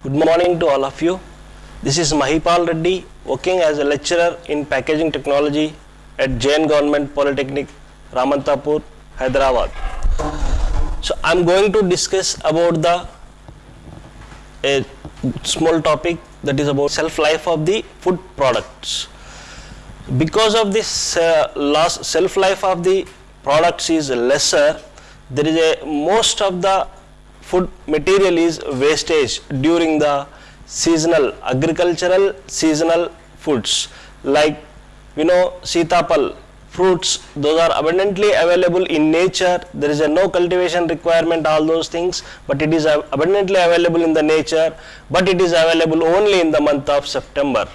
Good morning to all of you. This is Mahipal Reddy, working as a lecturer in packaging technology at J.N. Government Polytechnic, Ramanthapur, Hyderabad. So I'm going to discuss about the a small topic that is about shelf life of the food products. Because of this uh, loss shelf life of the products is lesser, there is a most of the food material is wastage during the seasonal agricultural seasonal foods. Like you know sitapal fruits those are abundantly available in nature. There is a no cultivation requirement all those things but it is abundantly available in the nature but it is available only in the month of september.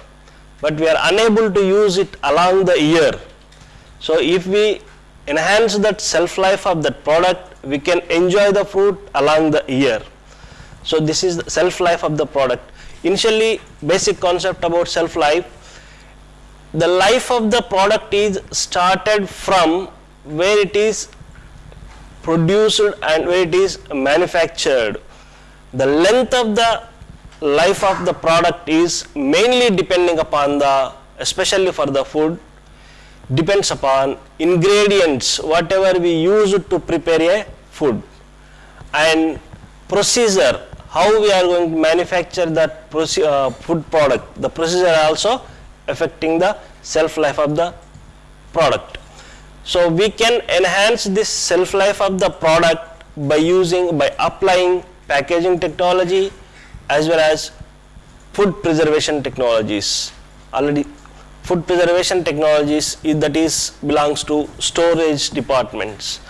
But we are unable to use it along the year. So if we enhance that shelf life of that product, we can enjoy the fruit along the year. So this is the shelf life of the product. Initially, basic concept about shelf life. The life of the product is started from where it is produced and where it is manufactured. The length of the life of the product is mainly depending upon the, especially for the food, depends upon ingredients whatever we use to prepare a food. And procedure how we are going to manufacture that uh, food product. The procedure also affecting the shelf life of the product. So we can enhance this shelf life of the product by using by applying packaging technology as well as food preservation technologies. Already food preservation technologies that is belongs to storage departments.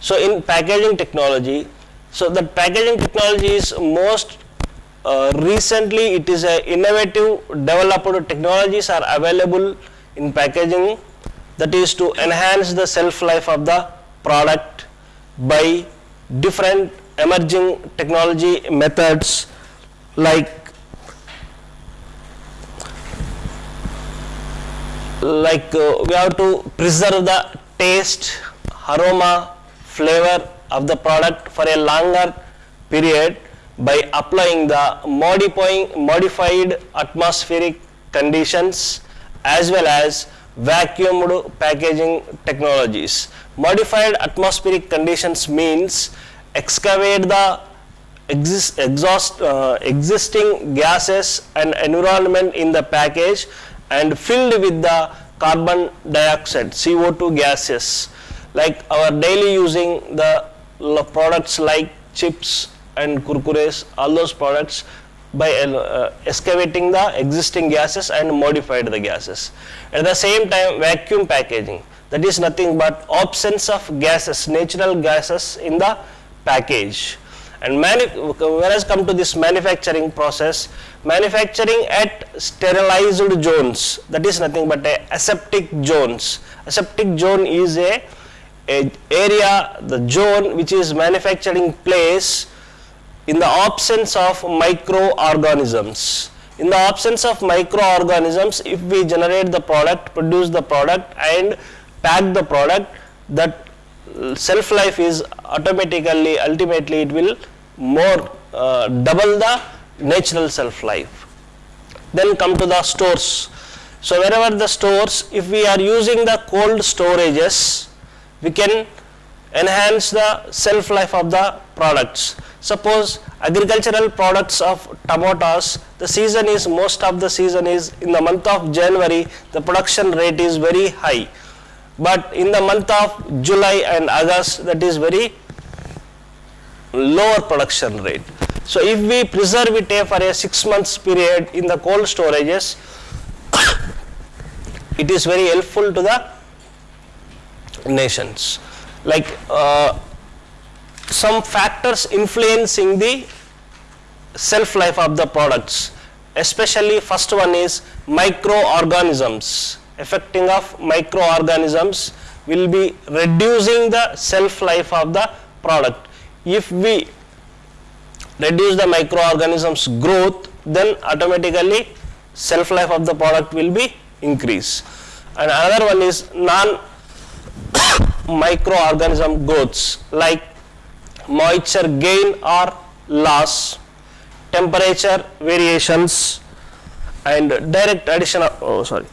So in packaging technology so that packaging technology is most uh, recently it is a innovative developed technologies are available in packaging that is to enhance the shelf life of the product by different emerging technology methods like like uh, we have to preserve the taste, aroma, flavor of the product for a longer period by applying the modifying modified atmospheric conditions as well as vacuumed packaging technologies. Modified atmospheric conditions means excavate the exist, exhaust, uh, existing gases and environment in the package and filled with the carbon dioxide CO2 gases. Like our daily using the products like chips and kurkures all those products by uh, excavating the existing gases and modified the gases. At the same time vacuum packaging that is nothing but absence of gases natural gases in the package and whereas come to this manufacturing process manufacturing at sterilized zones that is nothing but a aseptic zones. Aseptic zone is a, a area the zone which is manufacturing place in the absence of microorganisms. In the absence of microorganisms if we generate the product produce the product and pack the product that shelf life is automatically ultimately it will more uh, double the natural shelf life then come to the stores. So wherever the stores if we are using the cold storages we can enhance the shelf life of the products. Suppose agricultural products of tomatoes the season is most of the season is in the month of january the production rate is very high. But in the month of july and august that is very lower production rate. So if we preserve it uh, for a 6 months period in the cold storages it is very helpful to the nations. Like uh, some factors influencing the shelf life of the products especially first one is microorganisms. Affecting of microorganisms will be reducing the shelf life of the product if we reduce the microorganisms growth then automatically shelf life of the product will be increase and another one is non microorganism growths like moisture gain or loss temperature variations and direct addition of, oh sorry,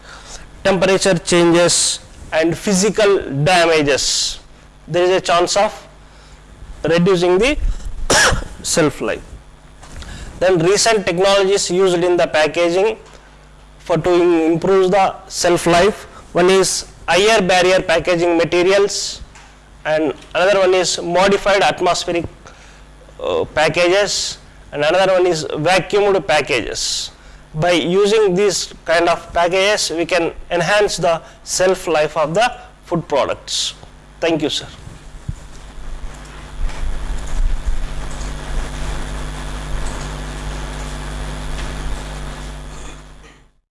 temperature changes and physical damages. There is a chance of reducing the shelf life. Then recent technologies used in the packaging for to improve the shelf life. One is higher barrier packaging materials and another one is modified atmospheric uh, packages and another one is vacuumed packages. By using these kind of packages, we can enhance the shelf life of the food products. Thank you, sir.